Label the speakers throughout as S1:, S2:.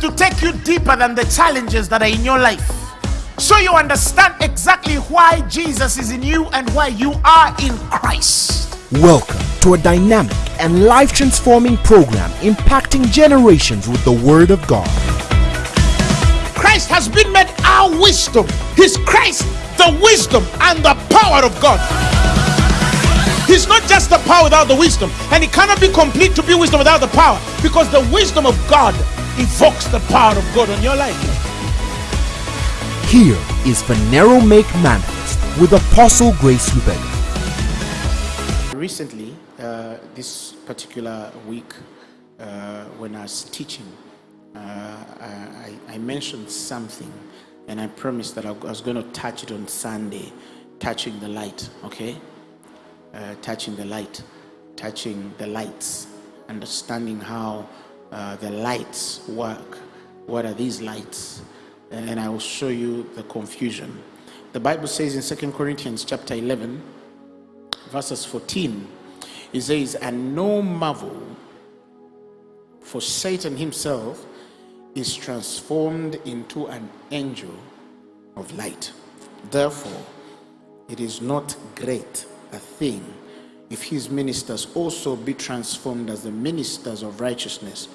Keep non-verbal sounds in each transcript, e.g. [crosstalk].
S1: to take you deeper than the challenges that are in your life. So you understand exactly why Jesus is in you and why you are in Christ.
S2: Welcome to a dynamic and life transforming program impacting generations with the Word of God.
S1: Christ has been made our wisdom. He's Christ, the wisdom and the power of God. He's not just the power without the wisdom, and it cannot be complete to be wisdom without the power because the wisdom of God evokes the power of God on your life.
S2: Here is Phaneroo Make Manifest with Apostle Grace Lubega.
S1: Recently, uh, this particular week, uh, when I was teaching, uh, I, I mentioned something and I promised that I was going to touch it on Sunday, touching the light, okay? Uh, touching the light, touching the lights, understanding how uh, the lights work. What are these lights? And I will show you the confusion. The Bible says in Second Corinthians chapter 11, verses 14, it says, And no marvel, for Satan himself is transformed into an angel of light. Therefore, it is not great a thing if his ministers also be transformed as the ministers of righteousness,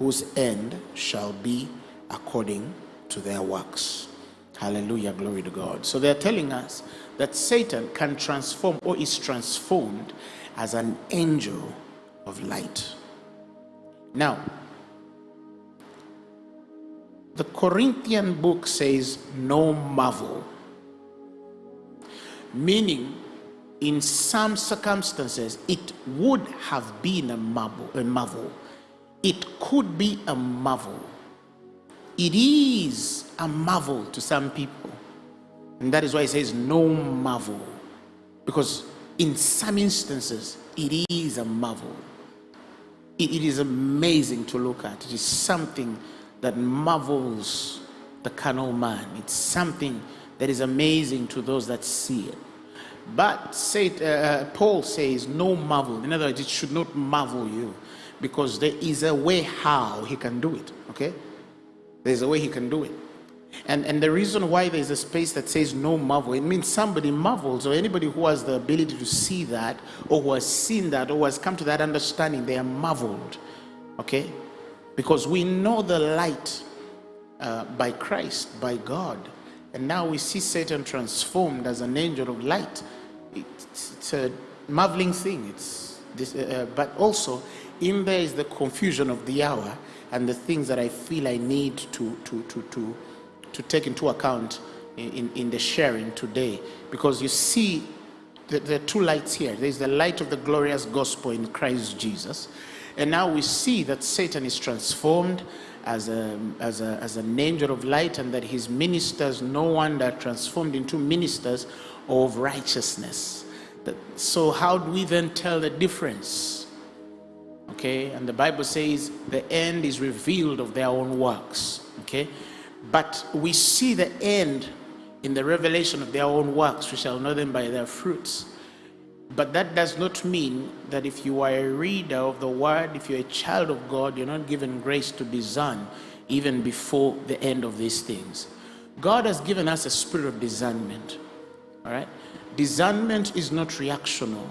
S1: whose end shall be according to their works. Hallelujah, glory to God. So they're telling us that Satan can transform or is transformed as an angel of light. Now, the Corinthian book says, No marvel, meaning in some circumstances, it would have been a marvel, a marvel. Could be a marvel. It is a marvel to some people. And that is why it says no marvel. Because in some instances, it is a marvel. it, it is amazing to look at. It is something that marvels the carnal man. It's something that is amazing to those that see it. But say, uh, Paul says, no marvel. In other words, it should not marvel you because there is a way how he can do it. Okay? There's a way he can do it. And, and the reason why there's a space that says no marvel, it means somebody marvels or anybody who has the ability to see that or who has seen that or has come to that understanding, they are marveled. Okay? Because we know the light uh, by Christ, by God. And now we see Satan transformed as an angel of light. It's, it's a marveling thing. It's this, uh, uh, but also, in there is the confusion of the hour and the things that I feel I need to, to, to, to, to take into account in, in the sharing today. Because you see, the, are two lights here. There's the light of the glorious gospel in Christ Jesus. And now we see that Satan is transformed as, a, as, a, as an angel of light and that his ministers, no wonder, transformed into ministers of righteousness. So, how do we then tell the difference? Okay, and the Bible says the end is revealed of their own works. Okay, but we see the end in the revelation of their own works. We shall know them by their fruits. But that does not mean that if you are a reader of the word, if you're a child of God, you're not given grace to discern even before the end of these things. God has given us a spirit of discernment. All right? Discernment is not reactional.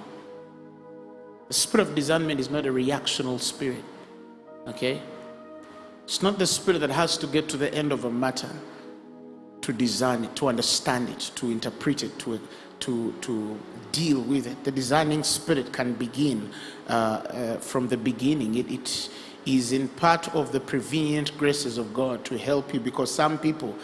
S1: The spirit of discernment is not a reactional spirit. Okay? It's not the spirit that has to get to the end of a matter to discern it, to understand it, to interpret it, to, to, to deal with it. The discerning spirit can begin uh, uh, from the beginning. It, it is in part of the prevenient graces of God to help you because some people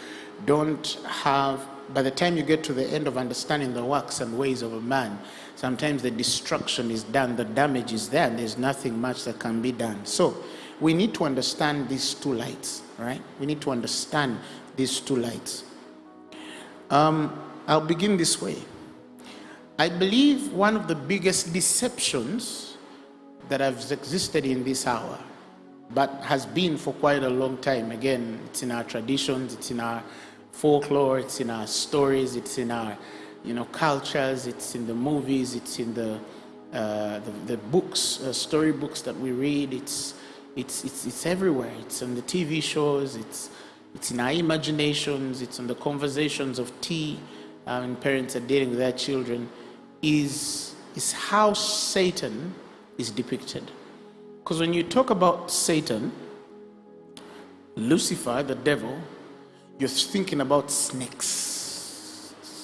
S1: don't have, by the time you get to the end of understanding the works and ways of a man, sometimes the destruction is done, the damage is there, and there's nothing much that can be done. So we need to understand these two lights, right? We need to understand these two lights. Um, I'll begin this way. I believe one of the biggest deceptions that has existed in this hour, but has been for quite a long time. Again, it's in our traditions, it's in our folklore, it's in our stories, it's in our you know, cultures, it's in the movies, it's in the, uh, the, the, books, uh, story books that we read, it's It's, it's, it's everywhere. It's on the TV shows, it's, it's in our imaginations, it's on the conversations of tea um, and parents are dealing with their children, is, is how Satan is depicted. Because when you talk about Satan, Lucifer, the devil, you're thinking about snakes,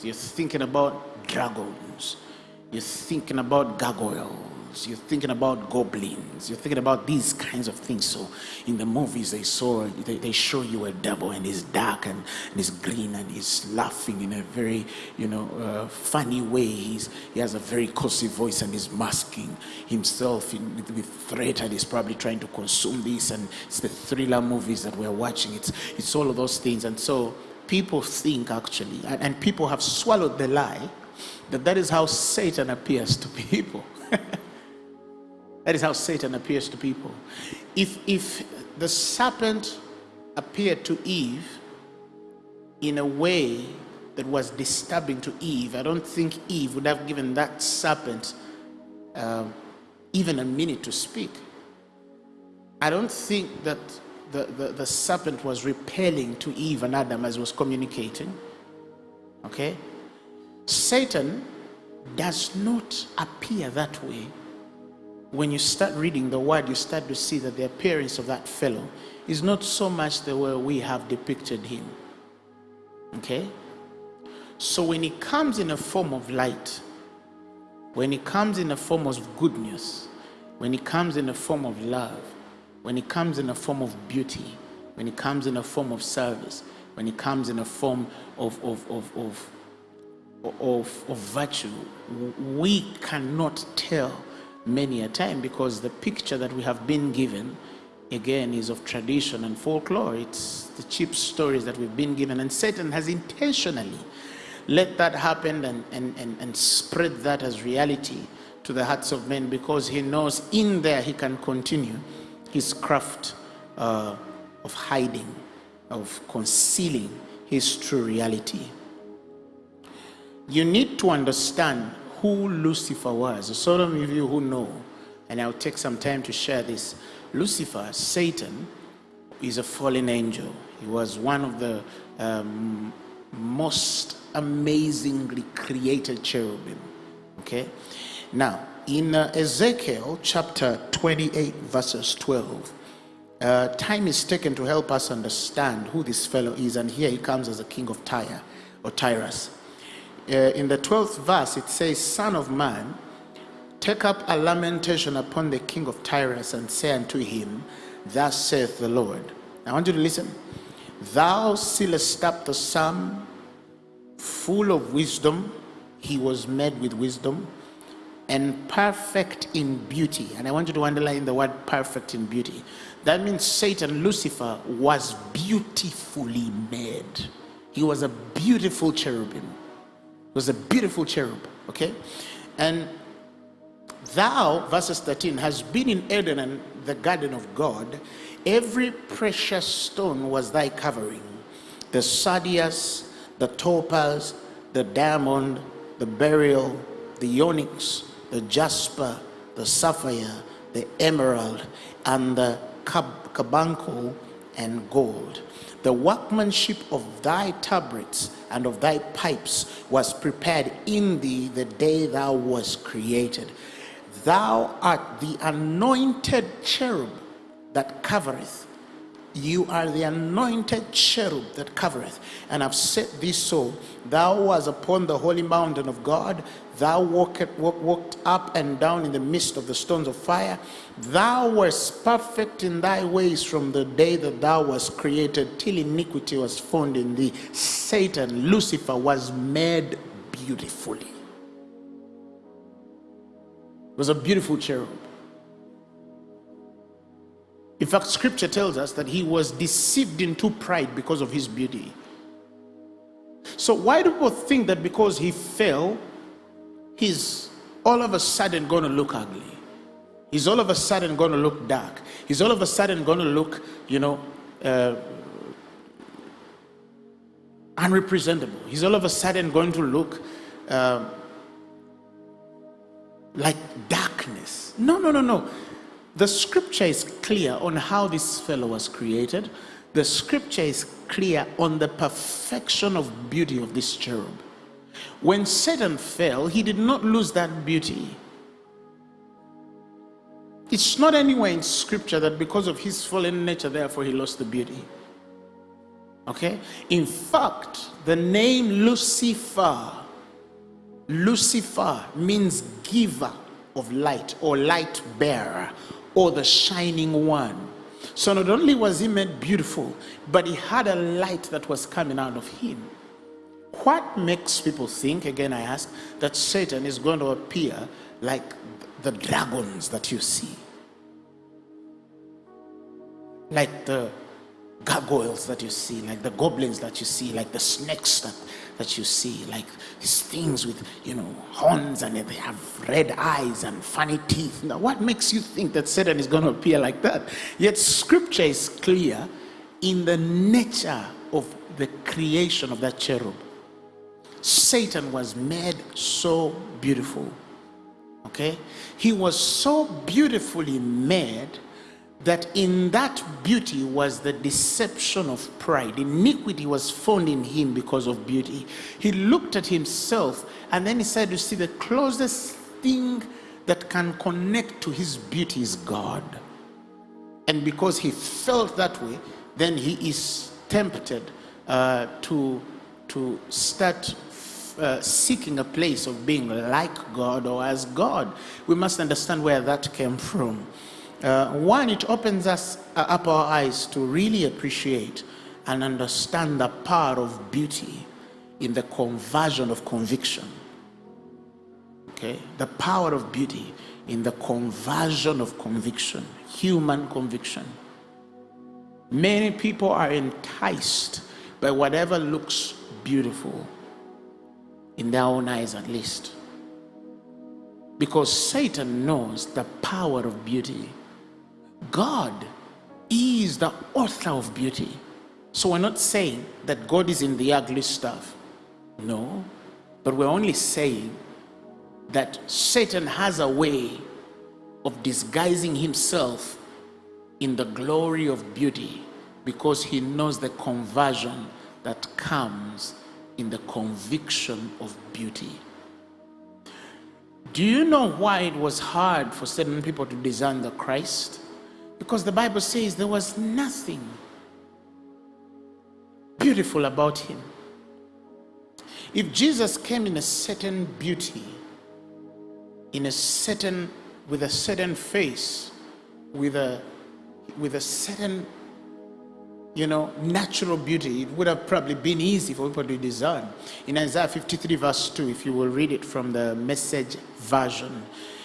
S1: you're thinking about dragons, you're thinking about gargoyles, you're thinking about goblins, you're thinking about these kinds of things. So in the movies they saw, they, they show you a devil and he's dark and, and he's green and he's laughing in a very, you know, uh, funny way. He's, he has a very cozy voice and he's masking himself in, with, with threat and he's probably trying to consume this. And it's the thriller movies that we're watching. It's, it's all of those things. And so people think actually, and, and people have swallowed the lie that that is how Satan appears to people. [laughs] that is how Satan appears to people. If, if the serpent appeared to Eve in a way that was disturbing to Eve, I don't think Eve would have given that serpent uh, even a minute to speak. I don't think that the, the, the serpent was repelling to Eve and Adam as he was communicating. Okay? Satan does not appear that way. When you start reading the word, you start to see that the appearance of that fellow is not so much the way we have depicted him. Okay? So when he comes in a form of light, when he comes in a form of goodness, when he comes in a form of love, when it comes in a form of beauty, when it comes in a form of service, when it comes in a form of, of, of, of of, of virtue, we cannot tell many a time because the picture that we have been given again is of tradition and folklore. It's the cheap stories that we've been given. And Satan has intentionally let that happen and, and, and, and spread that as reality to the hearts of men because he knows in there he can continue his craft uh, of hiding, of concealing his true reality you need to understand who Lucifer was. So some of you who know, and I'll take some time to share this. Lucifer, Satan, is a fallen angel. He was one of the um, most amazingly created cherubim. Okay? Now, in uh, Ezekiel chapter 28, verses 12, uh, time is taken to help us understand who this fellow is, and here he comes as a king of Tyre or Tyrus uh, in the 12th verse, it says, Son of man, take up a lamentation upon the king of Tyrus and say unto him, Thus saith the Lord. I want you to listen. Thou sealest up the sum full of wisdom. He was made with wisdom and perfect in beauty. And I want you to underline the word perfect in beauty. That means Satan, Lucifer, was beautifully made. He was a beautiful cherubim He was a beautiful cherub, okay? And thou, verses 13, has been in Eden and the garden of God. Every precious stone was thy covering. The sardius, the topaz, the diamond, the beryl, the onyx, the jasper, the sapphire, the emerald, and the carbuncle and gold. The workmanship of thy tabrets and of thy pipes was prepared in thee the day thou was created. Thou art the anointed cherub that covereth. You are the anointed cherub that covereth. And I've set thee so. Thou was upon the holy mountain of God. Thou walked, walked up and down in the midst of the stones of fire. Thou wast perfect in thy ways from the day that thou wast created till iniquity was found in thee. Satan, Lucifer, was made beautifully. It was a beautiful cherub. In fact, scripture tells us that he was deceived into pride because of his beauty. So, why do people think that because he fell, he's all of a sudden going to look ugly? He's all of a sudden going to look dark. He's all of a sudden going to look, you know, uh, unrepresentable. He's all of a sudden going to look uh, like darkness. No, no, no, no. The scripture is clear on how this fellow was created. The scripture is clear on the perfection of beauty of this cherub. When Satan fell, he did not lose that beauty. It's not anywhere in scripture that because of his fallen nature, therefore he lost the beauty. Okay? In fact, the name Lucifer, Lucifer means giver of light or light bearer or the shining one. So not only was he made beautiful, but he had a light that was coming out of him. What makes people think, again I ask, that Satan is going to appear like the dragons that you see? Like the gargoyles that you see, like the goblins that you see, like the snakes that, that you see, like these things with, you know, horns and they have red eyes and funny teeth. Now, what makes you think that Satan is going to appear like that? Yet, scripture is clear in the nature of the creation of that cherub. Satan was made so beautiful. Okay? He was so beautifully made that in that beauty was the deception of pride. Iniquity was found in him because of beauty. He looked at himself and then he said, You see, the closest thing that can connect to his beauty is God. And because he felt that way, then he is tempted uh, to, to start uh, seeking a place of being like God or as God. We must understand where that came from. Uh, one, it opens us uh, up our eyes to really appreciate and understand the power of beauty in the conversion of conviction. Okay, the power of beauty in the conversion of conviction, human conviction. Many people are enticed by whatever looks beautiful, in their own eyes at least. Because Satan knows the power of beauty. God is the author of beauty. So we're not saying that God is in the ugly stuff. No. But we're only saying that Satan has a way of disguising himself in the glory of beauty because he knows the conversion that comes in the conviction of beauty. Do you know why it was hard for certain people to discern the Christ? Because the Bible says there was nothing beautiful about him. If Jesus came in a certain beauty, in a certain, with a certain face, with a, with a certain, you know, natural beauty, it would have probably been easy for people to discern. In Isaiah 53 verse 2, if you will read it from the message version,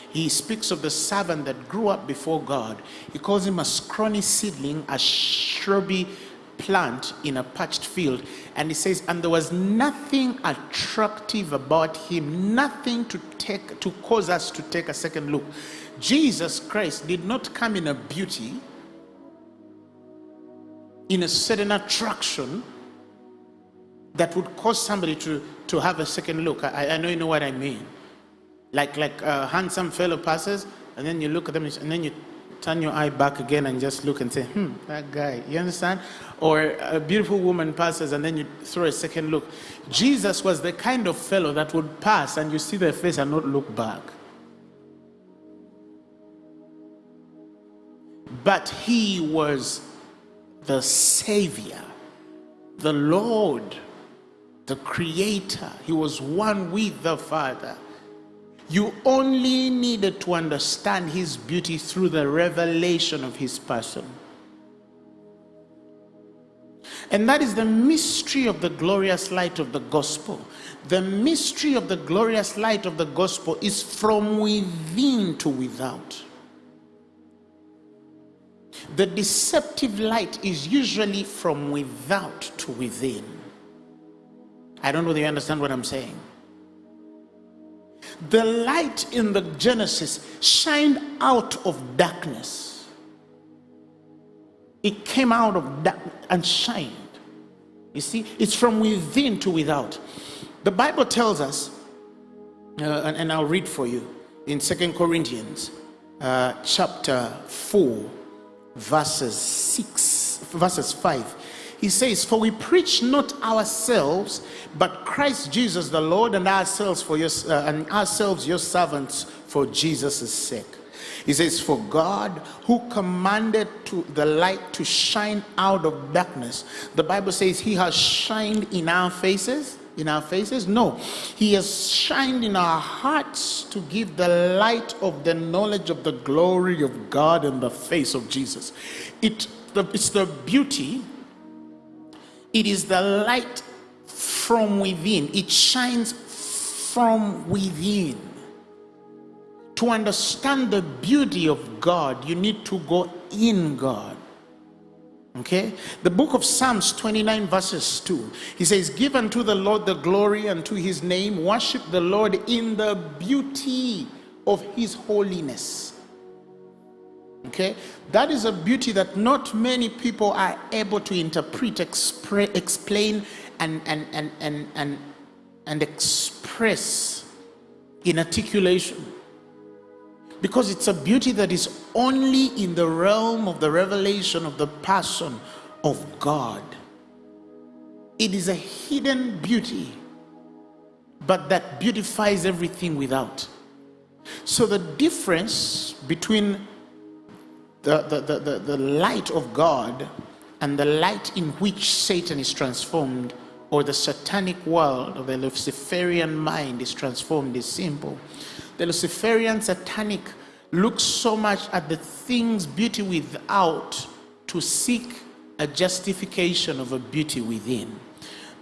S1: he speaks of the servant that grew up before God. He calls him a scrawny seedling, a shrubby plant in a parched field. And he says, and there was nothing attractive about him, nothing to take to cause us to take a second look. Jesus Christ did not come in a beauty, in a certain attraction that would cause somebody to, to have a second look. I, I know you know what I mean. Like like a handsome fellow passes and then you look at them and then you turn your eye back again and just look and say hmm that guy you understand? Or a beautiful woman passes and then you throw a second look. Jesus was the kind of fellow that would pass and you see their face and not look back. But he was the savior the lord the creator he was one with the father you only needed to understand his beauty through the revelation of his person. And that is the mystery of the glorious light of the gospel. The mystery of the glorious light of the gospel is from within to without. The deceptive light is usually from without to within. I don't know whether you understand what I'm saying the light in the Genesis shined out of darkness. It came out of dark and shined. You see, it's from within to without. The Bible tells us, uh, and, and I'll read for you in Second Corinthians uh, chapter 4, verses 6, verses 5. He says, For we preach not ourselves, but Christ Jesus the Lord, and ourselves for your uh, and ourselves your servants for Jesus' sake. He says, For God who commanded to the light to shine out of darkness, the Bible says he has shined in our faces. In our faces? No. He has shined in our hearts to give the light of the knowledge of the glory of God in the face of Jesus. It, the, it's the beauty, it is the light from within, it shines from within to understand the beauty of God, you need to go in God. Okay? The book of Psalms 29, verses 2. He says, Give unto the Lord the glory and to his name, worship the Lord in the beauty of his holiness. Okay? That is a beauty that not many people are able to interpret, explain, and, and, and, and, and, and express in articulation because it's a beauty that is only in the realm of the revelation of the person of God. It is a hidden beauty, but that beautifies everything without. So the difference between the, the, the, the, the light of God and the light in which Satan is transformed or the satanic world or the Luciferian mind is transformed is simple the Luciferian satanic looks so much at the things beauty without to seek a justification of a beauty within.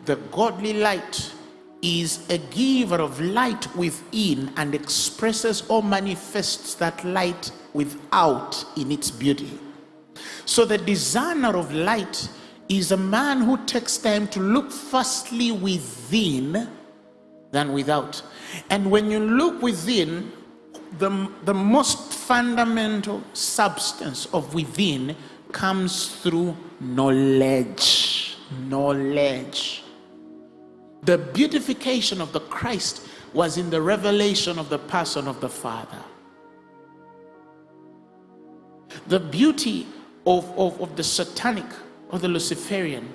S1: The godly light is a giver of light within and expresses or manifests that light without in its beauty. So the designer of light is a man who takes time to look firstly within than without. And when you look within, the, the most fundamental substance of within comes through knowledge. Knowledge. The beautification of the Christ was in the revelation of the person of the Father. The beauty of, of, of the satanic or the Luciferian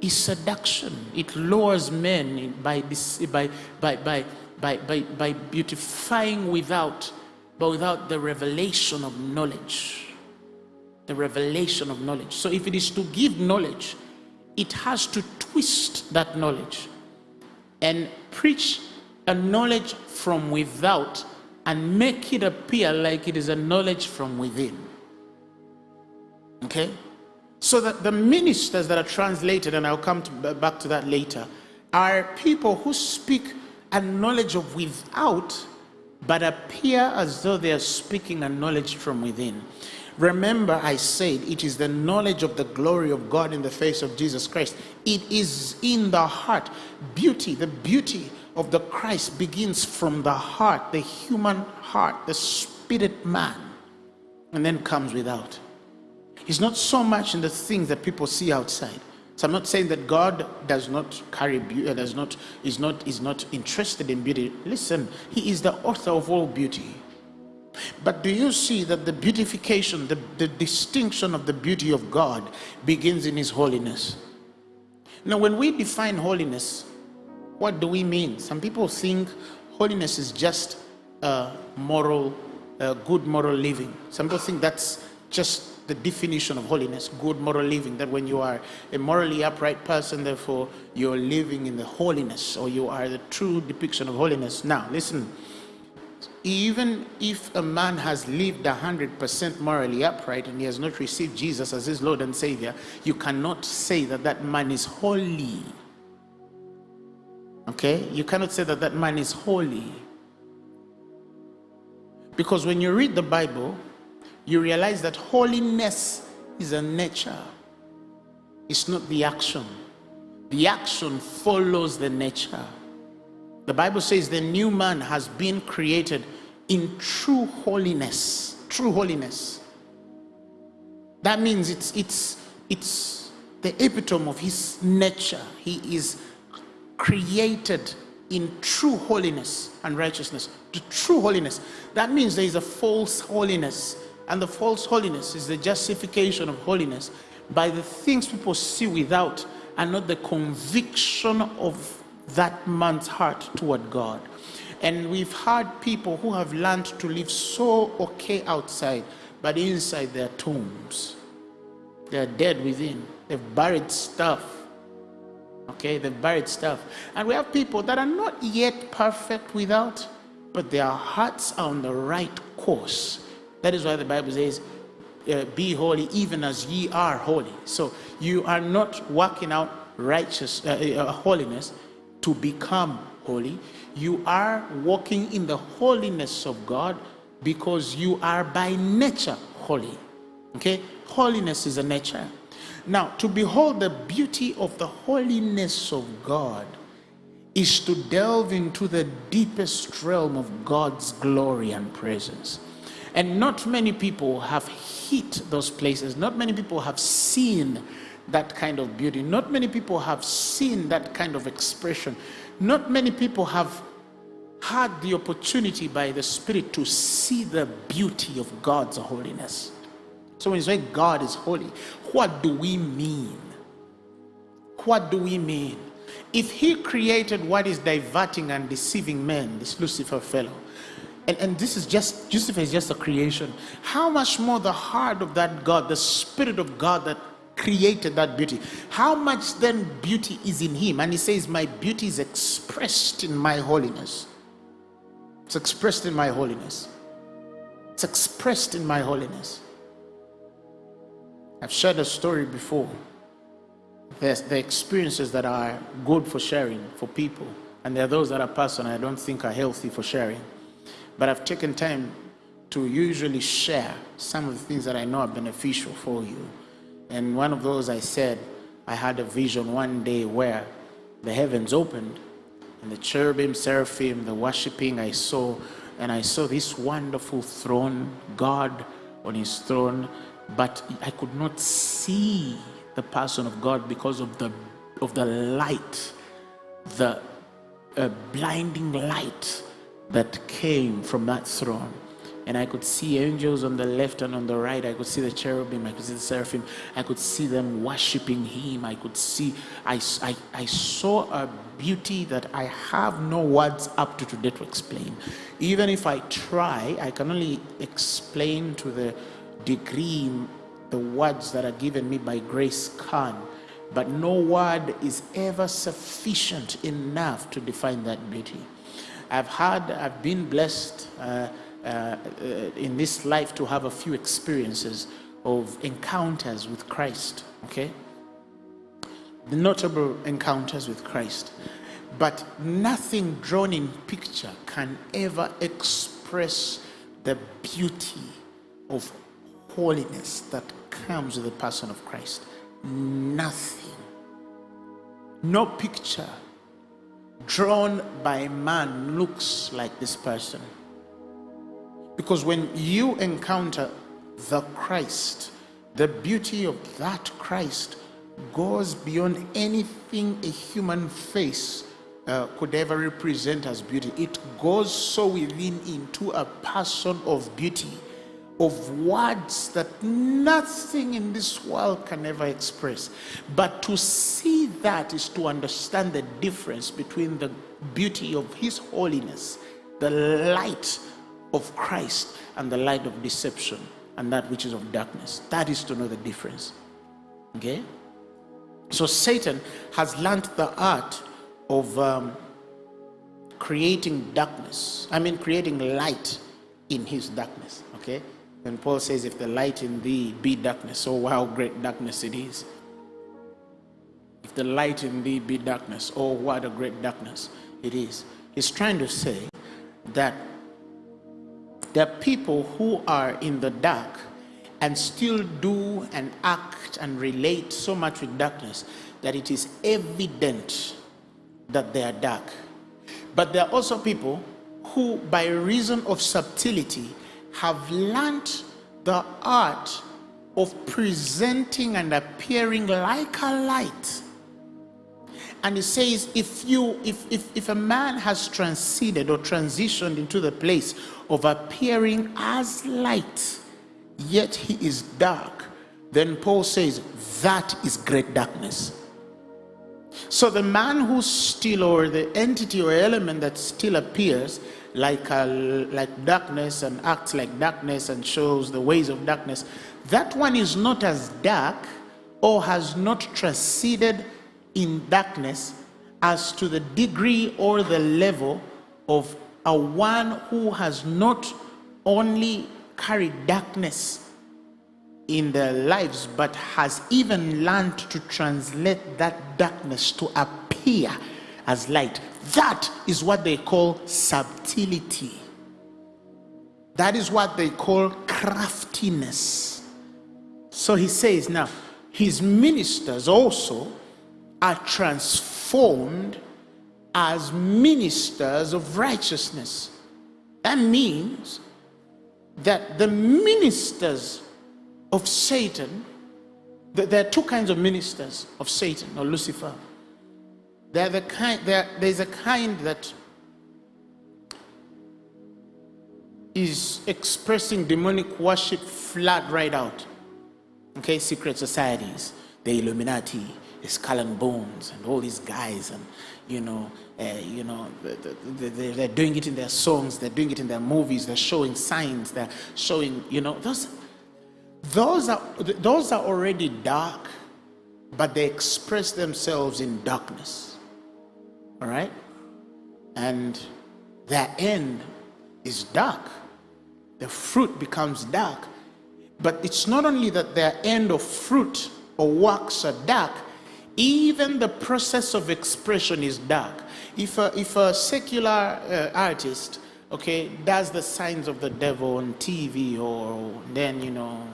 S1: is seduction. It lures men by, by, by, by, by, by beautifying without, but without the revelation of knowledge. The revelation of knowledge. So if it is to give knowledge, it has to twist that knowledge and preach a knowledge from without and make it appear like it is a knowledge from within. Okay? So that the ministers that are translated, and I'll come to, back to that later, are people who speak a knowledge of without, but appear as though they are speaking a knowledge from within. Remember, I said it is the knowledge of the glory of God in the face of Jesus Christ. It is in the heart. Beauty, the beauty of the Christ begins from the heart, the human heart, the spirit man, and then comes without. It's not so much in the things that people see outside. So I'm not saying that God does not carry beauty, uh, does not, is not, is not interested in beauty. Listen, He is the author of all beauty. But do you see that the beautification, the, the distinction of the beauty of God begins in His holiness? Now, when we define holiness, what do we mean? Some people think holiness is just a moral, a good moral living. Some people think that's just the definition of holiness, good moral living, that when you are a morally upright person, therefore you're living in the holiness or you are the true depiction of holiness. Now, listen, even if a man has lived 100% morally upright and he has not received Jesus as his Lord and Savior, you cannot say that that man is holy. Okay? You cannot say that that man is holy. Because when you read the Bible, you realize that holiness is a nature, it's not the action. The action follows the nature. The Bible says the new man has been created in true holiness. True holiness. That means it's it's it's the epitome of his nature. He is created in true holiness and righteousness. To true holiness. That means there is a false holiness. And the false holiness is the justification of holiness by the things people see without and not the conviction of that man's heart toward God. And we've had people who have learned to live so okay outside, but inside their tombs. They're dead within. They've buried stuff Okay, they've buried stuff. And we have people that are not yet perfect without, but their hearts are on the right course. That is why the Bible says, uh, Be holy even as ye are holy. So you are not working out righteous uh, uh, holiness to become holy. You are walking in the holiness of God because you are by nature holy. Okay, holiness is a nature. Now, to behold the beauty of the holiness of God is to delve into the deepest realm of God's glory and presence. And not many people have hit those places. Not many people have seen that kind of beauty. Not many people have seen that kind of expression. Not many people have had the opportunity by the Spirit to see the beauty of God's holiness. So when you say God is holy, what do we mean? What do we mean? If he created what is diverting and deceiving men, this Lucifer fellow, and, and this is just, Lucifer is just a creation, how much more the heart of that God, the Spirit of God that created that beauty, how much then beauty is in him? And he says, My beauty is expressed in my holiness. It's expressed in my holiness. It's expressed in my holiness. I've shared a story before. There's the experiences that are good for sharing for people, and there are those that are personal I don't think are healthy for sharing. But I've taken time to usually share some of the things that I know are beneficial for you. And one of those I said, I had a vision one day where the heavens opened and the cherubim, seraphim, the worshiping I saw, and I saw this wonderful throne, God on his throne, but I could not see the person of God because of the of the light, the uh, blinding light that came from that throne. And I could see angels on the left and on the right. I could see the cherubim. I could see the seraphim. I could see them worshiping Him. I could see, I, I, I saw a beauty that I have no words up to today to explain. Even if I try, I can only explain to the degree the words that are given me by grace can but no word is ever sufficient enough to define that beauty i've had i've been blessed uh, uh, in this life to have a few experiences of encounters with christ okay the notable encounters with christ but nothing drawn in picture can ever express the beauty of holiness that comes with the person of Christ. Nothing. No picture drawn by man looks like this person. Because when you encounter the Christ, the beauty of that Christ goes beyond anything a human face uh, could ever represent as beauty. It goes so within into a person of beauty of words that nothing in this world can ever express. But to see that is to understand the difference between the beauty of His holiness, the light of Christ, and the light of deception, and that which is of darkness. That is to know the difference. Okay? So Satan has learned the art of um, creating darkness. I mean, creating light in his darkness. Okay? And Paul says, If the light in thee be darkness, oh, how great darkness it is. If the light in thee be darkness, oh, what a great darkness it is. He's trying to say that there are people who are in the dark and still do and act and relate so much with darkness that it is evident that they are dark. But there are also people who, by reason of subtlety, have learnt the art of presenting and appearing like a light. And he says, if you if, if if a man has transcended or transitioned into the place of appearing as light, yet he is dark, then Paul says that is great darkness. So the man who's still, or the entity or element that still appears like like darkness and acts like darkness and shows the ways of darkness, that one is not as dark or has not transcended in darkness as to the degree or the level of a one who has not only carried darkness in their lives, but has even learned to translate that darkness to appear as light. That is what they call subtlety. That is what they call craftiness. So he says, now, his ministers also are transformed as ministers of righteousness. That means that the ministers of Satan, there are two kinds of ministers of Satan or Lucifer. They're the kind, they're, there's a kind that is expressing demonic worship flat right out. Okay, secret societies, the Illuminati, the Skull and Bones, and all these guys, and you know, uh, you know, they're doing it in their songs, they're doing it in their movies, they're showing signs, they're showing, you know, those those are, those are already dark, but they express themselves in darkness. All right? And their end is dark. The fruit becomes dark. But it's not only that their end of fruit or works are dark, even the process of expression is dark. If a, if a secular uh, artist, okay, does the signs of the devil on TV or then, you know,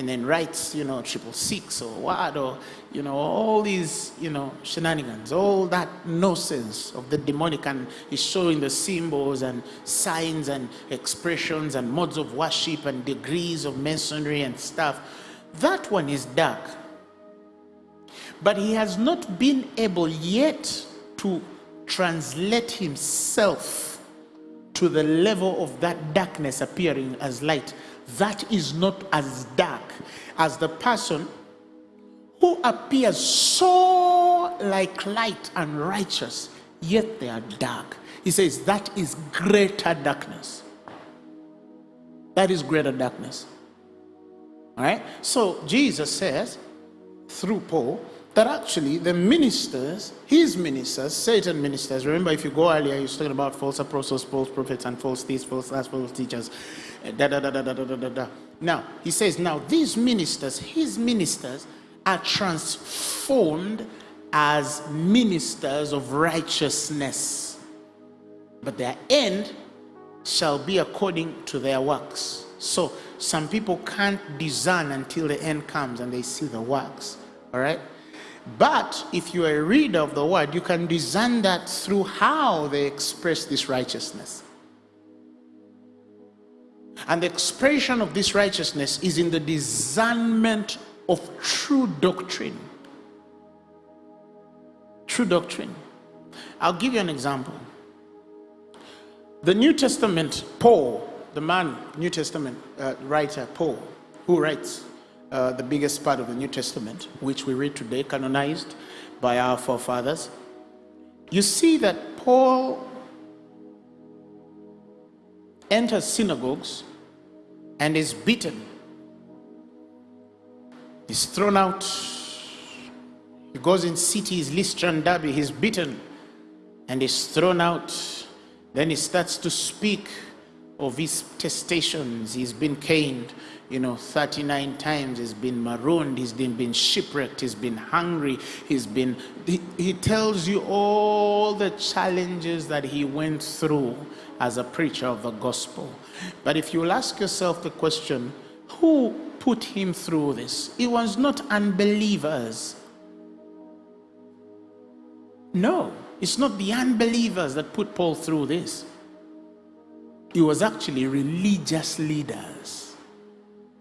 S1: and then writes, you know, triple six or what, or, you know, all these, you know, shenanigans, all that nonsense of the demonic, and is showing the symbols and signs and expressions and modes of worship and degrees of masonry and stuff. That one is dark. But he has not been able yet to translate himself to the level of that darkness appearing as light that is not as dark as the person who appears so like light and righteous, yet they are dark. He says that is greater darkness. That is greater darkness. All right? So Jesus says through Paul that actually the ministers, his ministers, Satan ministers, remember if you go earlier, he was talking about false apostles, false prophets, and false thieves, false false teachers. Eh, da, da, da, da, da, da, da, da. Now, he says, now these ministers, his ministers, are transformed as ministers of righteousness, but their end shall be according to their works. So, some people can't discern until the end comes and they see the works. All right? But if you are a reader of the word, you can discern that through how they express this righteousness. And the expression of this righteousness is in the discernment of true doctrine. True doctrine. I'll give you an example. The New Testament, Paul, the man, New Testament uh, writer, Paul, who writes uh, the biggest part of the New Testament, which we read today, canonized by our forefathers, you see that Paul enters synagogues and is beaten. He's thrown out. He goes in cities, Lystra and Derbe, he's beaten and is thrown out. Then he starts to speak of his testations. He's been caned, you know, 39 times. He's been marooned. He's been, been shipwrecked. He's been hungry. He's been, he, he tells you all the challenges that he went through as a preacher of the gospel. But if you'll ask yourself the question, who put him through this? It was not unbelievers. No, it's not the unbelievers that put Paul through this. It was actually religious leaders.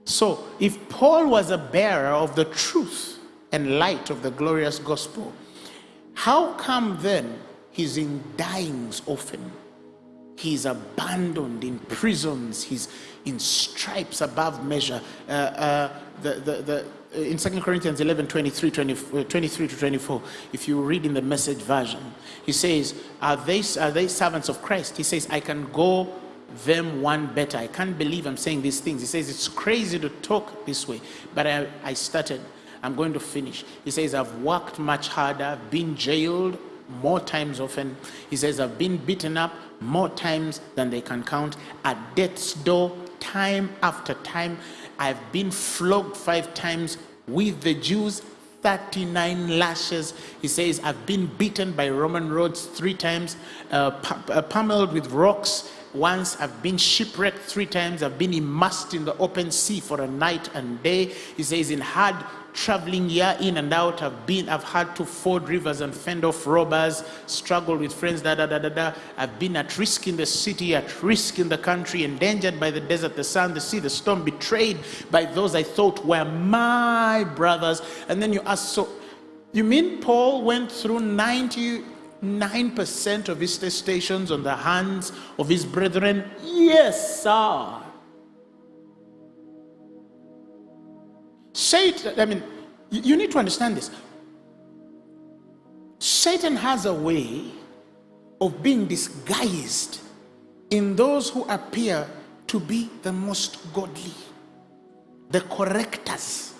S1: So if Paul was a bearer of the truth and light of the glorious gospel, How come then he's in dyings often? He's abandoned in prisons. He's in stripes above measure. Uh, uh, the, the, the, in 2 Corinthians 11 23, 20, uh, 23 to 24, if you read in the message version, he says, are they, are they servants of Christ? He says, I can go them one better. I can't believe I'm saying these things. He says, It's crazy to talk this way, but I, I started. I'm going to finish. He says, I've worked much harder, been jailed more times often. He says, I've been beaten up more times than they can count at death's door, time after time. I've been flogged five times with the Jews, 39 lashes. He says, I've been beaten by Roman roads three times, uh, uh pummeled with rocks once. I've been shipwrecked three times. I've been immersed in the open sea for a night and day. He says, in hard traveling year in and out. I've been, I've had to ford rivers and fend off robbers, struggled with friends, da da da da da. I've been at risk in the city, at risk in the country, endangered by the desert, the sun, the sea, the storm, betrayed by those I thought were my brothers. And then you ask, so you mean Paul went through 99% of his stations on the hands of his brethren? Yes, sir. Satan, I mean, you need to understand this. Satan has a way of being disguised in those who appear to be the most godly, the correctors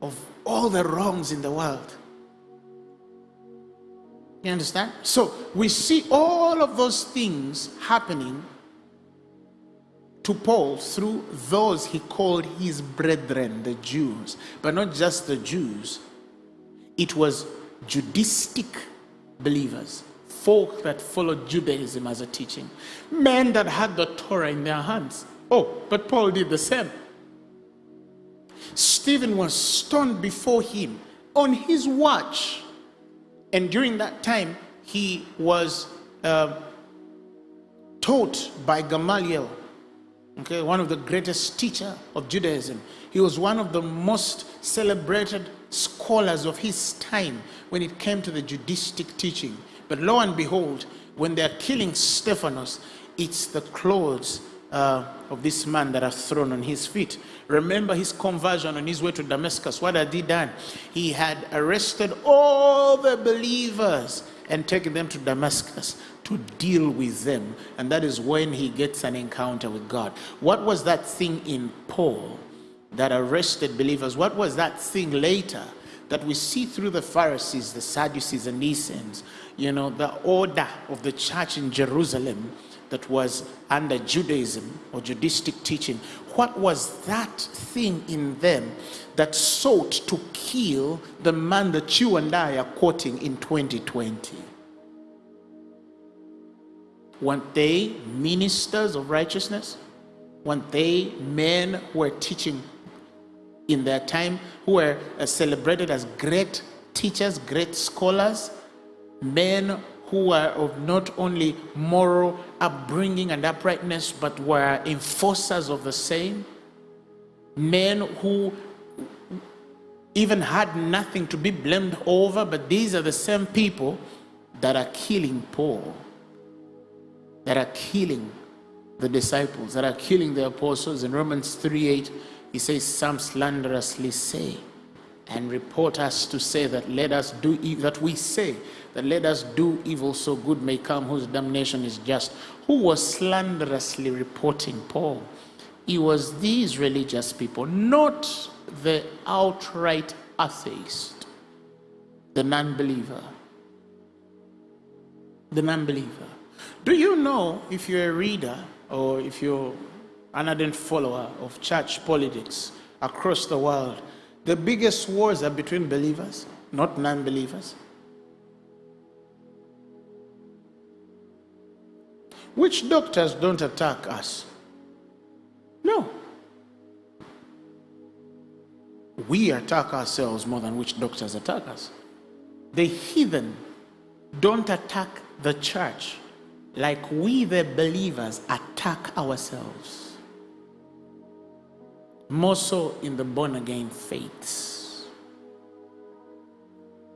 S1: of all the wrongs in the world. You understand? So we see all of those things happening to Paul through those he called his brethren, the Jews, but not just the Jews. It was Judaistic believers, folk that followed Judaism as a teaching, men that had the Torah in their hands. Oh, but Paul did the same. Stephen was stoned before him on his watch. And during that time, he was uh, taught by Gamaliel, okay, one of the greatest teacher of Judaism. He was one of the most celebrated scholars of his time when it came to the Judaistic teaching. But lo and behold, when they're killing Stephanos, it's the clothes uh, of this man that are thrown on his feet. Remember his conversion on his way to Damascus. What had he done? He had arrested all the believers and taken them to Damascus to deal with them. And that is when he gets an encounter with God. What was that thing in Paul that arrested believers? What was that thing later that we see through the Pharisees, the Sadducees, and Essenes? You know, the order of the church in Jerusalem that was under Judaism or Judaistic teaching. What was that thing in them that sought to kill the man that you and I are quoting in 2020? Weren't they ministers of righteousness? Weren't they men who were teaching in their time, who were uh, celebrated as great teachers, great scholars, men who were of not only moral upbringing and uprightness, but were enforcers of the same? Men who even had nothing to be blamed over, but these are the same people that are killing Paul that are killing the disciples, that are killing the apostles. In Romans 3 8, he says, Some slanderously say and report us to say that let us do that we say that let us do evil so good may come whose damnation is just who was slanderously reporting paul. It was these religious people not the outright atheist the non-believer. The non-believer. Do you know if you're a reader or if you're an ardent follower of church politics across the world, the biggest wars are between believers, not non believers? Witch doctors don't attack us? No. We attack ourselves more than witch doctors attack us. The heathen don't attack the church like we, the believers, attack ourselves. More so in the born again faiths.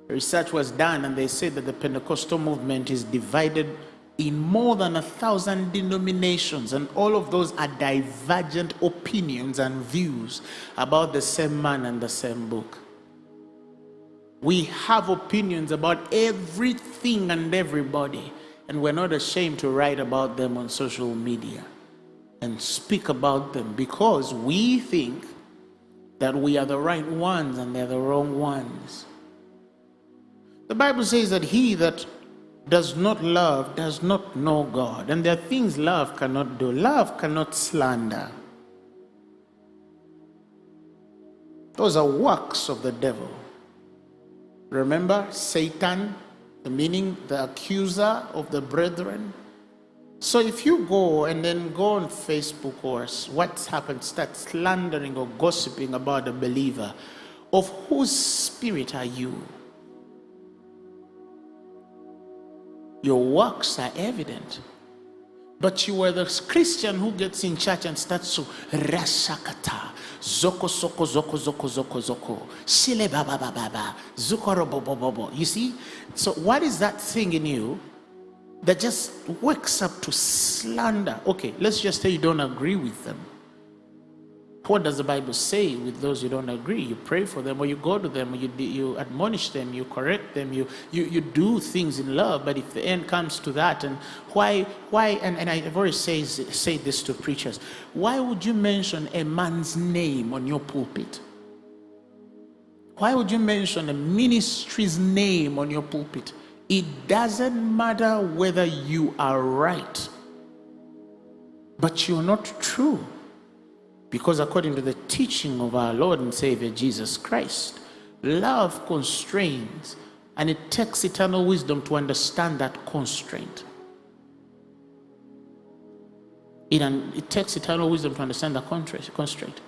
S1: Research was done, and they said that the Pentecostal movement is divided in more than a thousand denominations, and all of those are divergent opinions and views about the same man and the same book. We have opinions about everything and everybody, and we're not ashamed to write about them on social media and speak about them because we think that we are the right ones and they're the wrong ones. The Bible says that he that does not love does not know God. And there are things love cannot do. Love cannot slander. Those are works of the devil. Remember Satan, the meaning, the accuser of the brethren. So if you go and then go on Facebook or WhatsApp, start slandering or gossiping about a believer, of whose spirit are you? Your works are evident. But you are the Christian who gets in church and starts to rasakata, zoko zoko zoko zoko zoko zoko, shile baba baba baba, zukoro bobo bobo. You see? So what is that thing in you that just wakes up to slander? Okay, let's just say you don't agree with them. What does the Bible say with those you don't agree? You pray for them, or you go to them, or you, you admonish them, you correct them, you, you, you do things in love. But if the end comes to that, and why, why and, and I've always say, say this to preachers, why would you mention a man's name on your pulpit? Why would you mention a ministry's name on your pulpit? It doesn't matter whether you are right, but you're not true. Because according to the teaching of our Lord and Savior Jesus Christ, love constrains and it takes eternal wisdom to understand that constraint. It, it takes eternal wisdom to understand the constraint.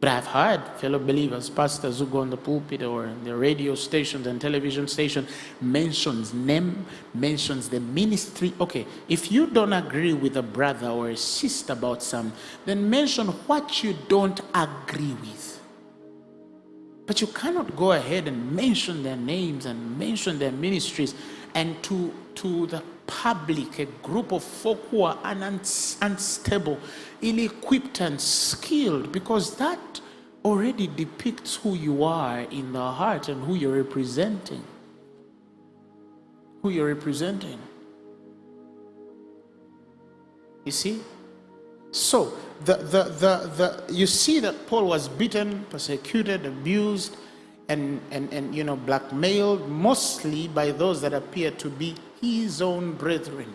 S1: But I've heard fellow believers, pastors who go on the pulpit or the radio stations and television station mentions name, mentions the ministry. Okay, if you don't agree with a brother or a sister about some, then mention what you don't agree with. But you cannot go ahead and mention their names and mention their ministries and to, to the public, a group of folk who are unstable, ill-equipped and skilled, because that already depicts who you are in the heart and who you're representing. Who you're representing. You see? So, the, the, the, the, you see that Paul was beaten, persecuted, abused, and, and, and you know, blackmailed mostly by those that appear to be his own brethren.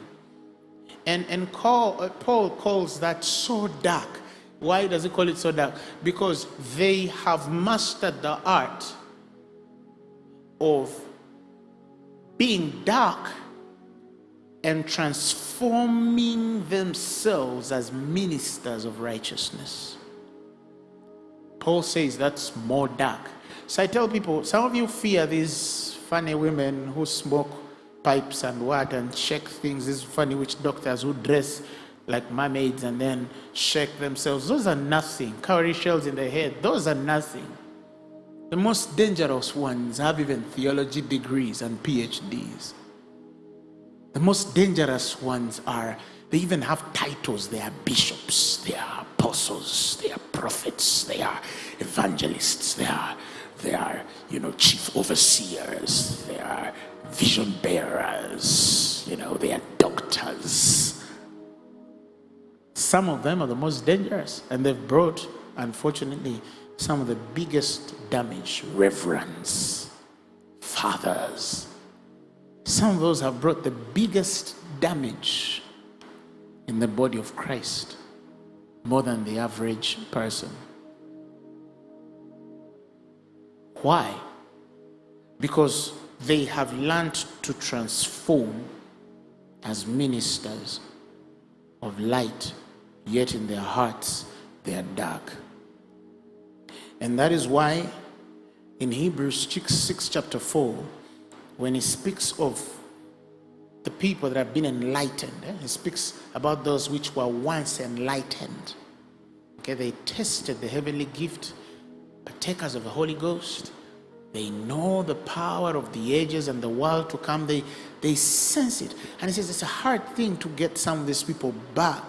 S1: And, and call, uh, Paul calls that so dark. Why does he call it so dark? Because they have mastered the art of being dark and transforming themselves as ministers of righteousness. Paul says that's more dark. So I tell people, some of you fear these funny women who smoke pipes and what and shake things. These funny witch doctors who dress like mermaids and then shake themselves. Those are nothing. Cowrie shells in the head. Those are nothing. The most dangerous ones have even theology degrees and PhDs. The most dangerous ones are, they even have titles. They are bishops, they are apostles, they are prophets, they are evangelists, they are, they are, you know, chief overseers, they are vision bearers, you know, they are doctors. Some of them are the most dangerous, and they've brought, unfortunately, some of the biggest damage. Reverends, fathers. Some of those have brought the biggest damage in the body of Christ, more than the average person. Why? Because they have learned to transform as ministers of light, yet in their hearts they are dark. And that is why in Hebrews 6, 6 chapter 4, when he speaks of the people that have been enlightened, eh, he speaks about those which were once enlightened. Okay, they tested the heavenly gift, partakers of the Holy Ghost, They know the power of the ages and the world to come. They, they sense it. And he says it's a hard thing to get some of these people back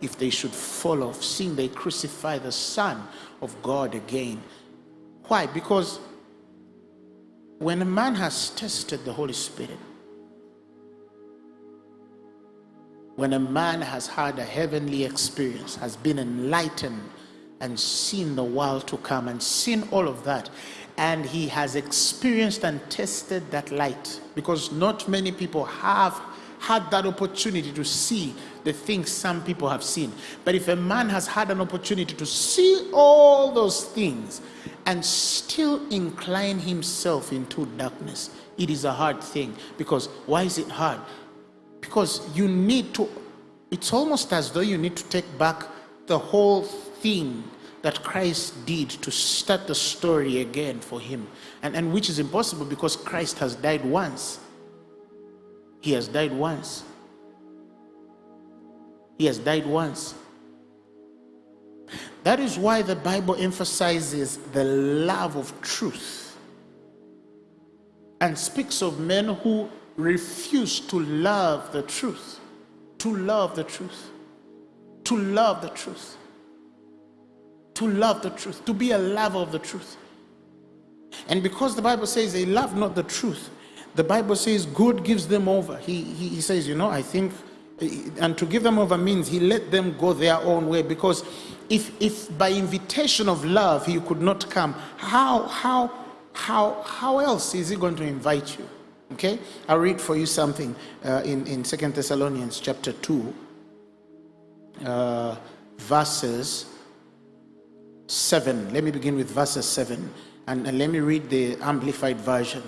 S1: if they should fall off, seeing they crucify the Son of God again. Why? Because when a man has tested the Holy Spirit, when a man has had a heavenly experience, has been enlightened and seen the world to come and seen all of that, and he has experienced and tested that light because not many people have had that opportunity to see the things some people have seen. But if a man has had an opportunity to see all those things and still incline himself into darkness, it is a hard thing. Because why is it hard? Because you need to, it's almost as though you need to take back the whole thing that Christ did to start the story again for him. And, and which is impossible because Christ has died once. He has died once. He has died once. That is why the Bible emphasizes the love of truth and speaks of men who refuse to love the truth. To love the truth. To love the truth to love the truth, to be a lover of the truth. And because the Bible says they love not the truth, the Bible says God gives them over. He, he, he says, you know, I think, and to give them over means he let them go their own way because if, if by invitation of love he could not come, how, how, how, how else is he going to invite you? Okay, I'll read for you something uh, in, in Second Thessalonians chapter 2, uh, verses 7. Let me begin with verses 7 and, and let me read the amplified version.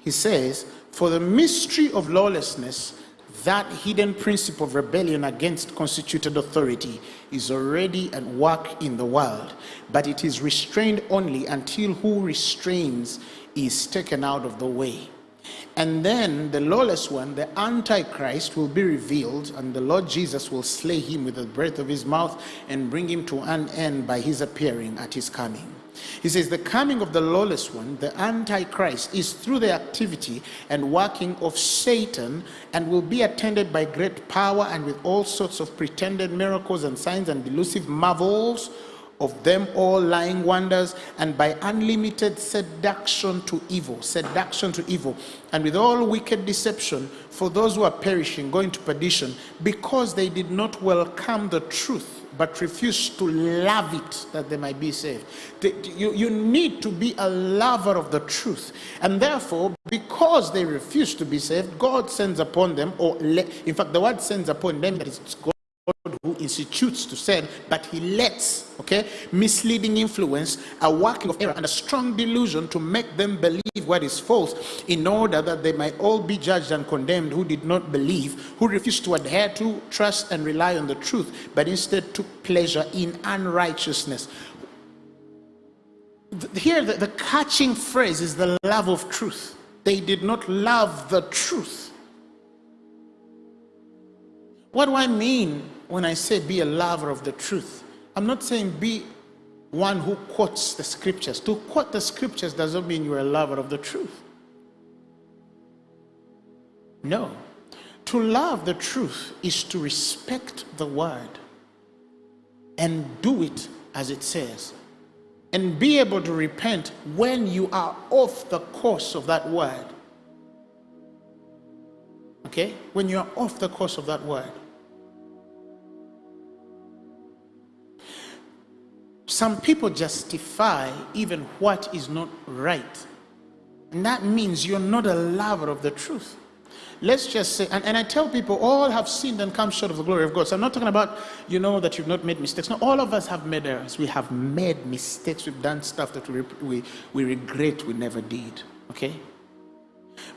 S1: He says, For the mystery of lawlessness, that hidden principle of rebellion against constituted authority is already at work in the world, but it is restrained only until who restrains is taken out of the way. And then the lawless one, the Antichrist, will be revealed, and the Lord Jesus will slay him with the breath of his mouth and bring him to an end by his appearing at his coming. He says, The coming of the lawless one, the Antichrist, is through the activity and working of Satan and will be attended by great power and with all sorts of pretended miracles and signs and delusive marvels of them all lying wonders and by unlimited seduction to evil seduction to evil. And with all wicked deception for those who are perishing going to perdition because they did not welcome the truth but refused to love it that they might be saved. You, you need to be a lover of the truth. And therefore because they refuse to be saved god sends upon them or in fact the word sends upon them that is god who institutes to send, but he lets, okay, misleading influence, a working of error, and a strong delusion to make them believe what is false, in order that they might all be judged and condemned who did not believe, who refused to adhere to, trust, and rely on the truth, but instead took pleasure in unrighteousness. Here, the, the catching phrase is the love of truth. They did not love the truth. What do I mean when I say be a lover of the truth? I'm not saying be one who quotes the scriptures. To quote the scriptures doesn't mean you're a lover of the truth. No. To love the truth is to respect the word and do it as it says and be able to repent when you are off the course of that word. Okay? When you are off the course of that word. Some people justify even what is not right. And that means you're not a lover of the truth. Let's just say, and, and I tell people, all have sinned and come short of the glory of God. So I'm not talking about, you know, that you've not made mistakes. No, all of us have made errors. We have made mistakes. We've done stuff that we, we, we regret we never did. Okay?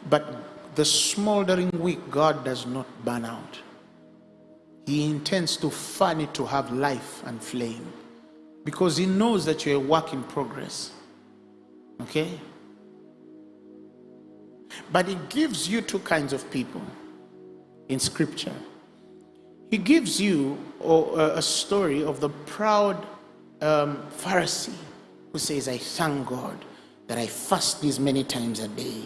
S1: But the smoldering wick, God does not burn out. He intends to fan it to have life and flame because he knows that you're a work in progress. Okay? But he gives you two kinds of people in scripture. He gives you a story of the proud um, Pharisee who says, I thank God that I fast these many times a day.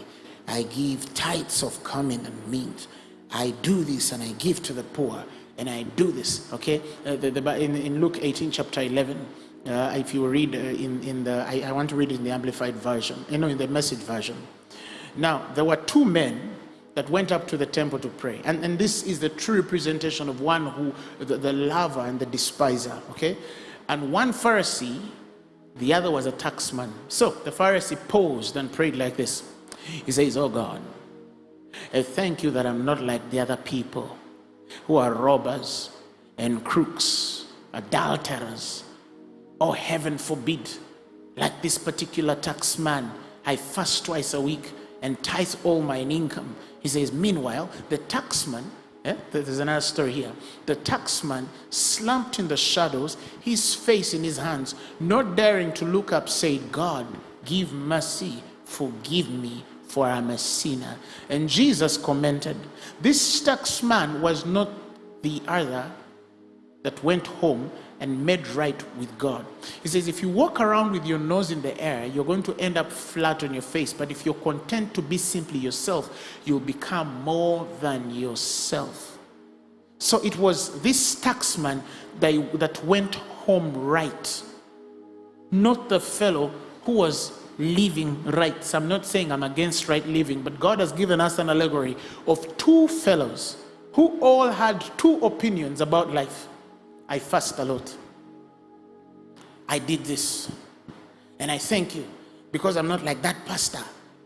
S1: I give tithes of cumin and mint. I do this and I give to the poor and I do this. Okay, uh, the, the, in, in Luke 18, chapter 11, uh, if you read uh, in, in the, I, I, want to read in the Amplified Version, you know, in the Message Version. Now, there were two men that went up to the temple to pray. And, and this is the true representation of one who, the, the lover and the despiser, okay? And one Pharisee, the other was a taxman. So the Pharisee paused and prayed like this. He says, Oh God, I thank you that I'm not like the other people who are robbers and crooks, adulterers, or heaven forbid, like this particular taxman. I fast twice a week and tithe all mine income. He says, Meanwhile, the taxman, eh, there's another story here. The taxman slumped in the shadows, his face in his hands, not daring to look up, said, God, give mercy, forgive me, for I'm a sinner. And Jesus commented, This taxman was not the other that went home and made right with God. He says, if you walk around with your nose in the air, you're going to end up flat on your face. But if you're content to be simply yourself, you'll become more than yourself. So it was this taxman that, went home right, not the fellow who was living right. So I'm not saying I'm against right living, but God has given us an allegory of two fellows who all had two opinions about life. I fast a lot. I did this. And I thank you because I'm not like that pastor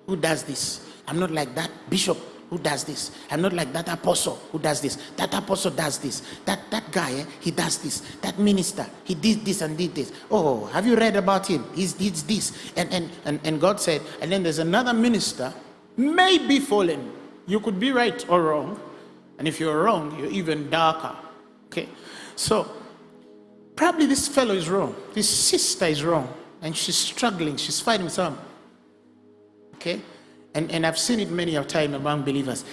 S1: who does this. I'm not like that bishop who does this. I'm not like that apostle who does this. That apostle does this. That that guy, eh, he does this. That minister, he did this and did this. Oh, have you read about him? He did this. And, and, and, and God said, and then there's another minister, may be fallen. You could be right or wrong. And if you're wrong, you're even darker. Okay? So, probably this fellow is wrong. This sister is wrong. And she's struggling. She's fighting with some. Okay? And, and I've seen it many a time among believers.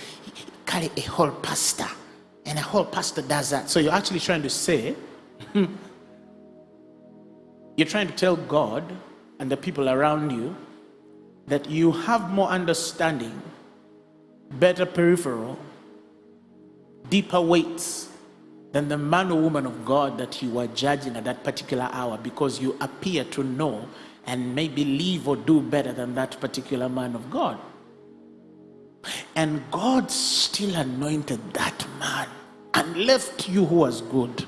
S1: Carry a whole pastor. And a whole pastor does that. So you're actually trying to say, hmm, you're trying to tell God and the people around you that you have more understanding, better peripheral, deeper weights than the man or woman of God that you are judging at that particular hour because you appear to know and maybe live or do better than that particular man of God. And God still anointed that man and left you who was good.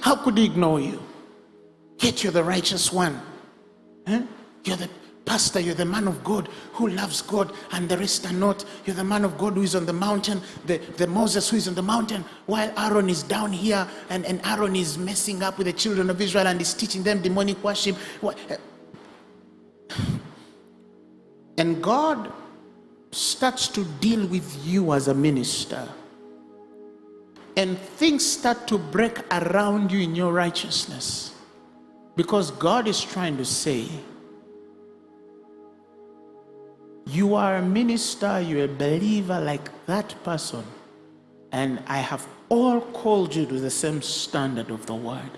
S1: How could he ignore you? Yet you're the righteous one. Huh? You're the Pastor, you're the man of God who loves God, and the rest are not. You're the man of God who is on the mountain, the, the Moses who is on the mountain, while Aaron is down here, and, and Aaron is messing up with the children of Israel and is teaching them demonic worship. Eh? And God starts to deal with you as a minister. And things start to break around you in your righteousness. Because God is trying to say, you are a minister, you're a believer like that person. And I have all called you to the same standard of the word.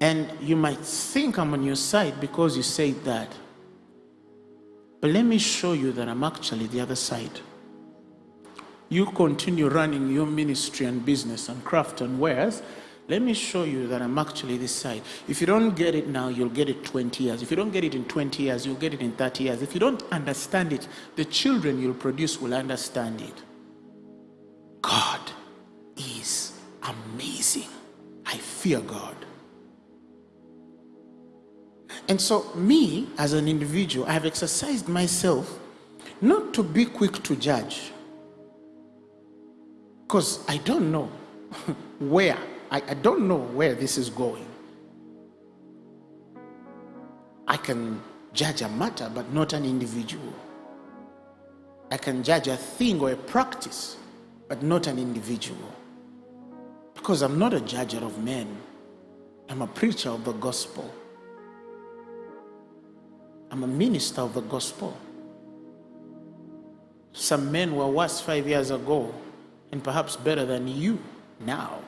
S1: And you might think I'm on your side because you say that. But let me show you that I'm actually the other side. You continue running your ministry and business and craft and wares let me show you that I'm actually this side. If you don't get it now, you'll get it 20 years. If you don't get it in 20 years, you'll get it in 30 years. If you don't understand it, the children you'll produce will understand it. God is amazing. I fear God. And so, me as an individual, I have exercised myself not to be quick to judge. Because I don't know [laughs] where I, I don't know where this is going. I can judge a matter, but not an individual. I can judge a thing or a practice, but not an individual. Because I'm not a judger of men, I'm a preacher of the gospel. I'm a minister of the gospel. Some men were worse five years ago and perhaps better than you now.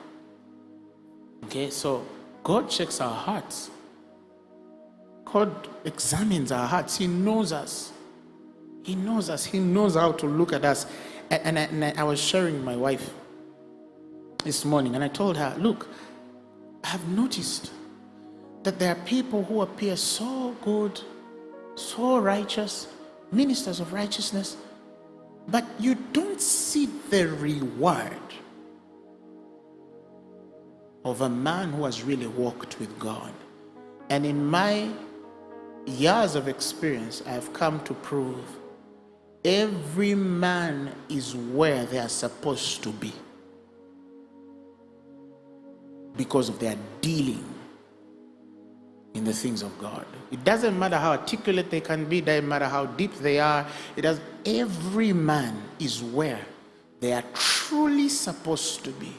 S1: Okay, so God checks our hearts. God examines our hearts. He knows us. He knows us. He knows how to look at us. And, and, I, and I was sharing with my wife this morning, and I told her, Look, I have noticed that there are people who appear so good, so righteous, ministers of righteousness, but you don't see the reward of a man who has really walked with God. And in my years of experience, I've come to prove every man is where they are supposed to be because of their dealing in the things of God. It doesn't matter how articulate they can be, it doesn't matter how deep they are. It does every man is where they are truly supposed to be.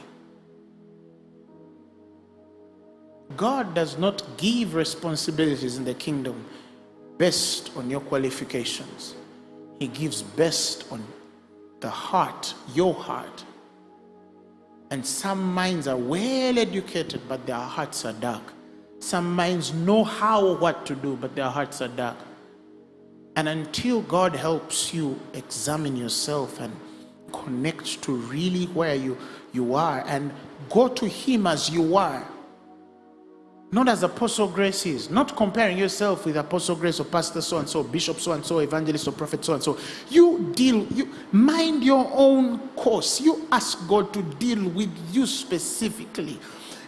S1: God does not give responsibilities in the kingdom based on your qualifications. He gives best on the heart, your heart. And some minds are well educated, but their hearts are dark. Some minds know how or what to do, but their hearts are dark. And until God helps you examine yourself and connect to really where you, you are and go to Him as you are, not as Apostle Grace is, not comparing yourself with Apostle Grace or Pastor so and so, Bishop so and so, Evangelist or Prophet so and so. You deal, you mind your own course. You ask God to deal with you specifically.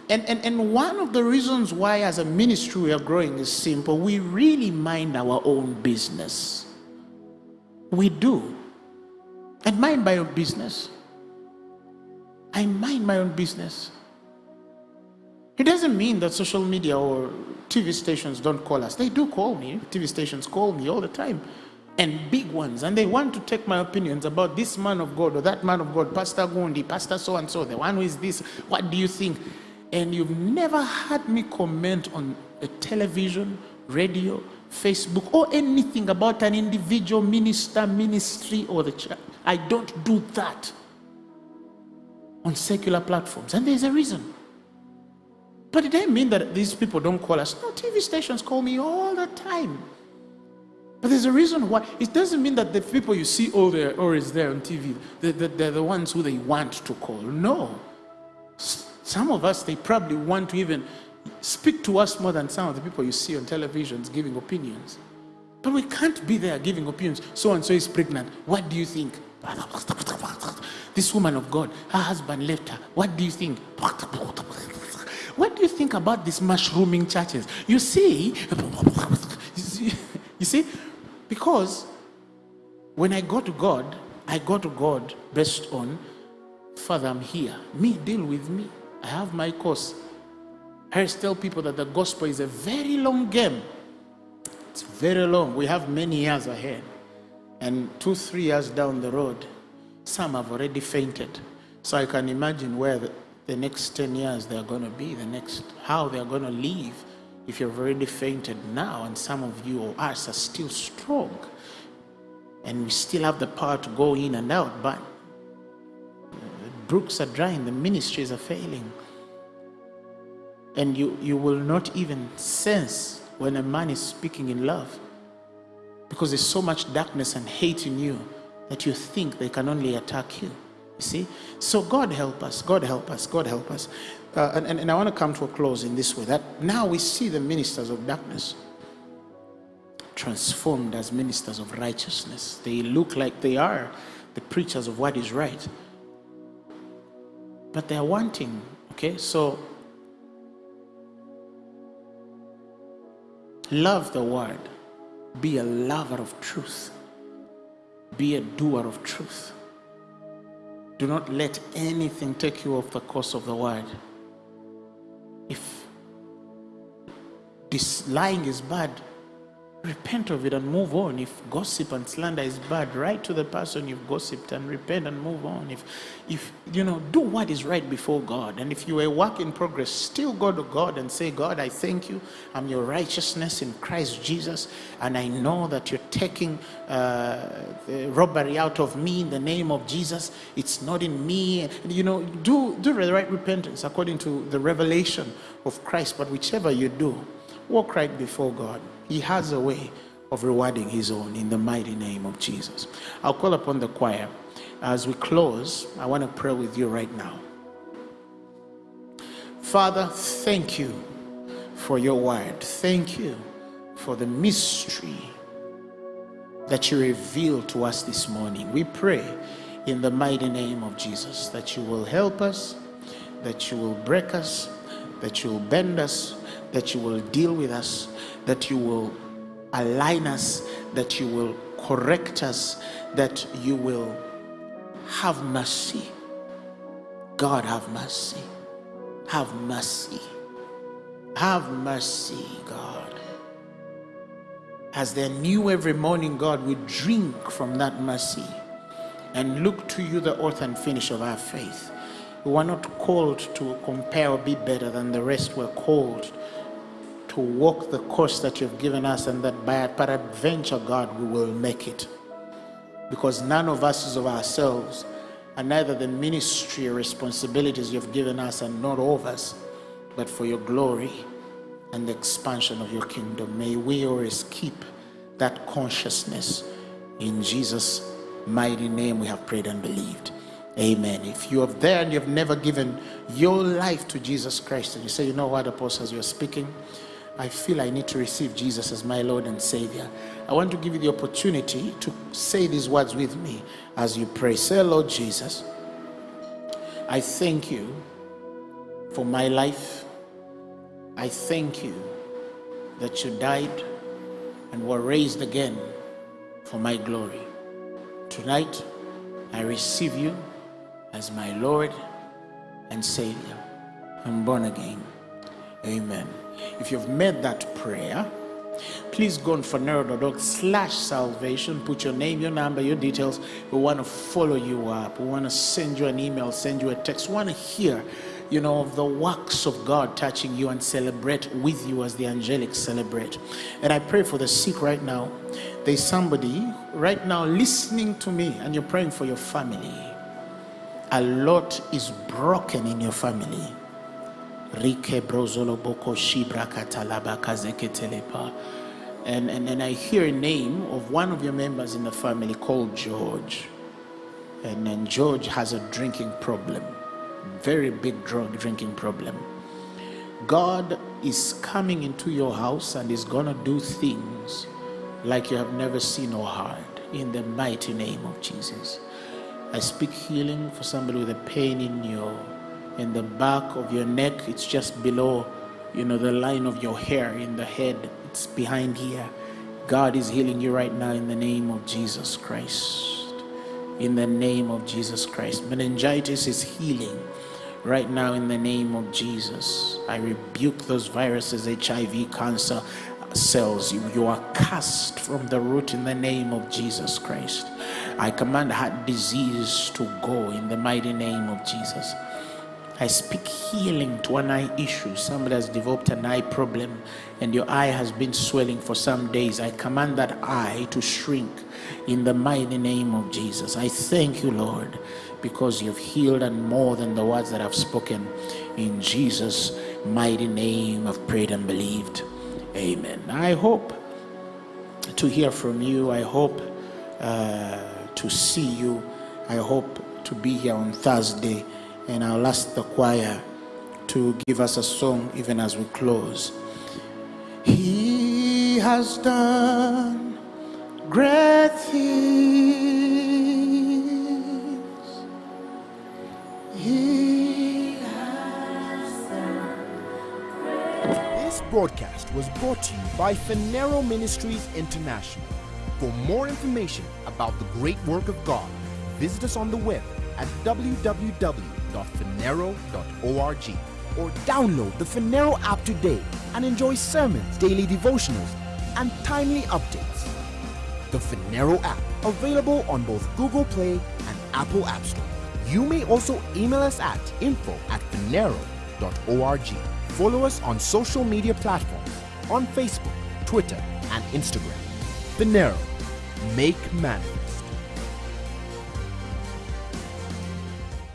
S1: And, and, and one of the reasons why, as a ministry, we are growing is simple. We really mind our own business. We do. And mind my own business. I mind my own business. It doesn't mean that social media or TV stations don't call us. They do call me. TV stations call me all the time. And big ones. And they want to take my opinions about this man of God or that man of God, Pastor Gundi, Pastor so and so, the one who is this. What do you think? And you've never had me comment on a television, radio, Facebook, or anything about an individual minister, ministry, or the church. I don't do that on secular platforms. And there's a reason. But it doesn't mean that these people don't call us. No, TV stations call me all the time. But there's a reason why. It doesn't mean that the people you see all there or is there on TV, they're, they're the ones who they want to call. No. Some of us, they probably want to even speak to us more than some of the people you see on televisions giving opinions. But we can't be there giving opinions. So and so is pregnant. What do you think? This woman of God, her husband left her. What do you think? What do you think about these mushrooming churches? You see, you see, because when I go to God, I go to God based on, Father, I'm here. Me, deal with me. I have my course. I tell people that the gospel is a very long game. It's very long. We have many years ahead. And two, three years down the road, some have already fainted. So I can imagine where the, the next 10 years they're going to be, the next, how they're going to live if you've already fainted now and some of you or us are still strong and we still have the power to go in and out, but the brooks are drying, the ministries are failing. And you, you will not even sense when a man is speaking in love because there's so much darkness and hate in you that you think they can only attack you. See? So God help us, God help us, God help us. Uh, and, and, and I want to come to a close in this way that now we see the ministers of darkness transformed as ministers of righteousness. They look like they are the preachers of what is right. But they are wanting, okay? So love the word, be a lover of truth, be a doer of truth. Do not let anything take you off the course of the word. If this lying is bad, repent of it and move on. If gossip and slander is bad, write to the person you've gossiped and repent and move on. If, if you know, do what is right before God. And if you are a work in progress, still go to God and say, God, I thank you. I'm your righteousness in Christ Jesus. And I know that you're taking uh, the robbery out of me in the name of Jesus. It's not in me. You know, do, do the right repentance according to the revelation of Christ. But whichever you do, walk right before God. He has a way of rewarding his own in the mighty name of Jesus. I'll call upon the choir. As we close, I want to pray with you right now. Father, thank you for your word. Thank you for the mystery that you revealed to us this morning. We pray in the mighty name of Jesus that you will help us, that you will break us, that you will bend us, that you will deal with us, that you will align us, that you will correct us, that you will have mercy. God, have mercy. Have mercy. Have mercy, God. As they're new every morning, God, we drink from that mercy and look to you, the author and finish of our faith. We are not called to compare or be better than the rest. We're called to walk the course that you've given us and that by peradventure, God, we will make it. Because none of us is of ourselves, and neither the ministry or responsibilities you've given us are not of us, but for your glory and the expansion of your kingdom. May we always keep that consciousness. In Jesus' mighty name, we have prayed and believed. Amen. If you are there and you've never given your life to Jesus Christ, and you say, you know what, apostles, you're speaking, I feel I need to receive Jesus as my Lord and Savior. I want to give you the opportunity to say these words with me as you pray. Say, Lord Jesus, I thank you for my life. I thank you that you died and were raised again for my glory. Tonight, I receive you as my Lord and Savior. I'm born again. Amen. If you've made that prayer, please go on phaneroo.org slash salvation put your name your number your details. We want to follow you up. We want to send you an email send you a text. We want to hear you know of the works of god touching you and celebrate with you as the angelic celebrate. And i pray for the sick right now. There's somebody right now listening to me and you're praying for your family. A lot is broken in your family Rike brozolo boko shibra katalaba kazeketelepa. And, and, and I hear a name of one of your members in the family called George. And then George has a drinking problem, very big drug drinking problem. God is coming into your house and is going to do things like you have never seen or heard in the mighty name of Jesus. I speak healing for somebody with a pain in your in the back of your neck it's just below you know the line of your hair in the head. It's behind here. God is healing you right now in the name of jesus christ. In the name of jesus christ. Meningitis is healing right now in the name of jesus. I rebuke those viruses hiv cancer cells. You, you are cast from the root in the name of jesus christ. I command heart disease to go in the mighty name of jesus I speak healing to an eye issue. Somebody has developed an eye problem and your eye has been swelling for some days. I command that eye to shrink in the mighty name of Jesus. I thank you, Lord, because you've healed and more than the words that I've spoken. In Jesus' mighty name, I've prayed and believed. Amen. I hope to hear from you. I hope uh, to see you. I hope to be here on Thursday and I'll ask the choir to give us a song even as we close. He has done great things. He has done
S2: This broadcast was brought to you by Phaneroo Ministries International. For more information about the great work of God, visit us on the web at www.phaneroo.org or download the Phaneroo app today and enjoy sermons, daily devotionals, and timely updates. The Phaneroo app, available on both Google Play and Apple App Store. You may also email us at info at phaneroo.org. Follow us on social media platforms on Facebook, Twitter, and Instagram. Phaneroo, make manifest.